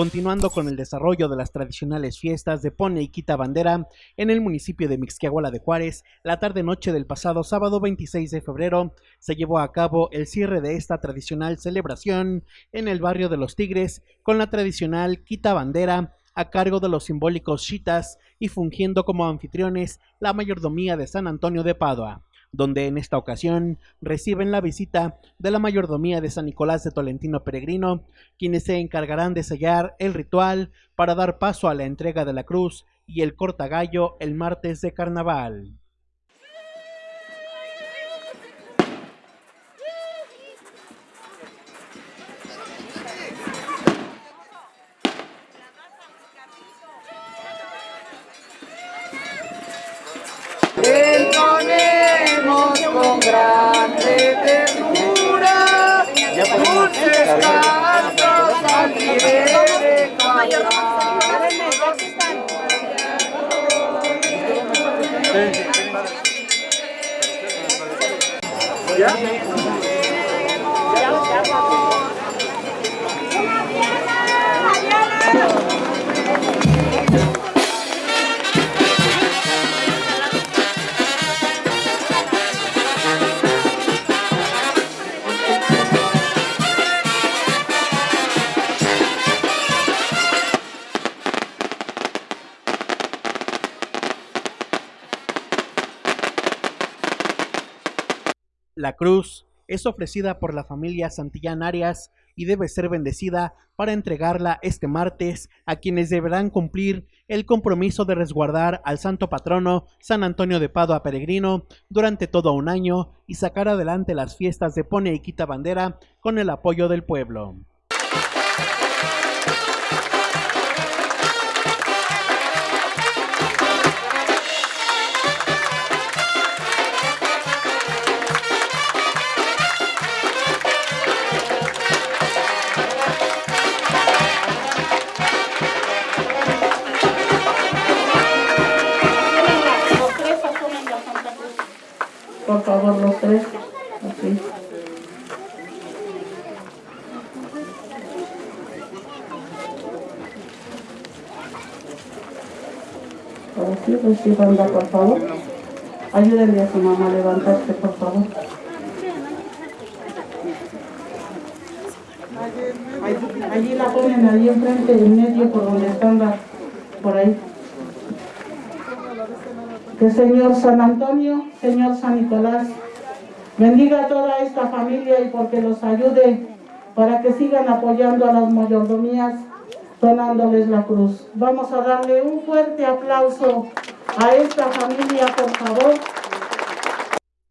continuando con el desarrollo de las tradicionales fiestas de Pone y Quita Bandera en el municipio de Mixquiahuala de Juárez, la tarde-noche del pasado sábado 26 de febrero se llevó a cabo el cierre de esta tradicional celebración en el barrio de Los Tigres con la tradicional Quita Bandera a cargo de los simbólicos chitas y fungiendo como anfitriones la mayordomía de San Antonio de Padua donde en esta ocasión reciben la visita de la mayordomía de San Nicolás de Tolentino Peregrino, quienes se encargarán de sellar el ritual para dar paso a la entrega de la cruz y el cortagallo el martes de carnaval. Yeah. La cruz es ofrecida por la familia Santillán Arias y debe ser bendecida para entregarla este martes a quienes deberán cumplir el compromiso de resguardar al santo patrono San Antonio de Padua Peregrino durante todo un año y sacar adelante las fiestas de Pone y Quita Bandera con el apoyo del pueblo. Por favor, los tres. Así. Así, recibanla, por favor. Ayúdenle a su mamá a levantarse, por favor. Allí la ponen ahí enfrente, en medio, por donde están las, por ahí. Que Señor San Antonio, Señor San Nicolás, bendiga a toda esta familia y porque los ayude para que sigan apoyando a las mayordomías donándoles la cruz. Vamos a darle un fuerte aplauso a esta familia, por favor.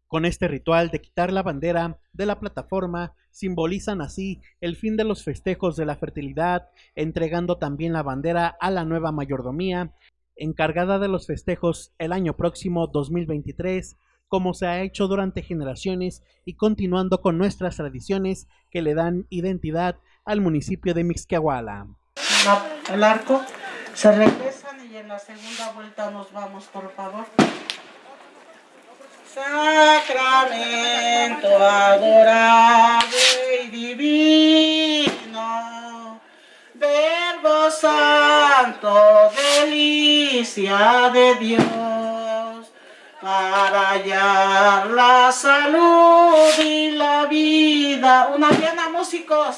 Con este ritual de quitar la bandera de la plataforma, simbolizan así el fin de los festejos de la fertilidad, entregando también la bandera a la nueva mayordomía encargada de los festejos el año próximo 2023, como se ha hecho durante generaciones y continuando con nuestras tradiciones que le dan identidad al municipio de Mixquiahuala. El arco, se regresan y en la segunda vuelta nos vamos, por favor. Sacramento adorable y divino, Verbo Santo, de Dios, para hallar la salud y la vida. Una diana, músicos.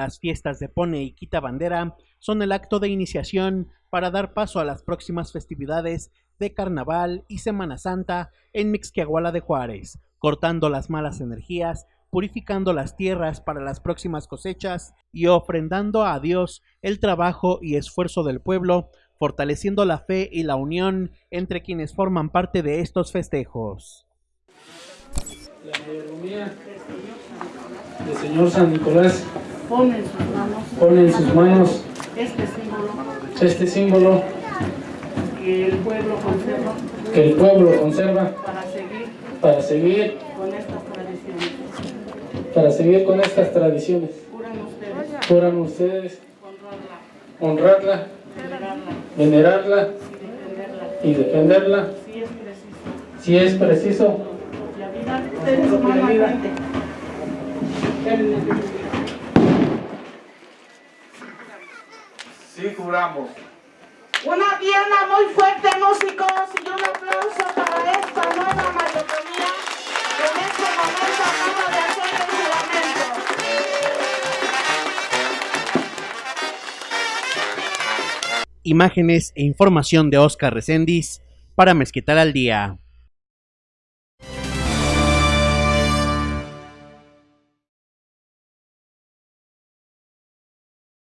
Las fiestas de Pone y Quita Bandera son el acto de iniciación para dar paso a las próximas festividades de Carnaval y Semana Santa en Mixquiahuala de Juárez, cortando las malas energías, purificando las tierras para las próximas cosechas y ofrendando a Dios el trabajo y esfuerzo del pueblo, fortaleciendo la fe y la unión entre quienes forman parte de estos festejos. La Señor San Nicolás Pon en sus manos. Pone en sus manos este símbolo. este símbolo que el pueblo conserva que el pueblo conserva para seguir para seguir, con estas tradiciones. para seguir con estas tradiciones. Juran ustedes. Juran ustedes honrarla, honrarla, venerarla. venerarla y defenderla. y defenderla. Si es preciso. si es preciso. La vida de su mano ardente. Sí, juramos. Una pierna muy fuerte, músicos, y un aplauso para esta nueva mayordomía que en este momento acaba de hacer el juramento. Imágenes e información de Oscar Recendis para Mezquital al Día.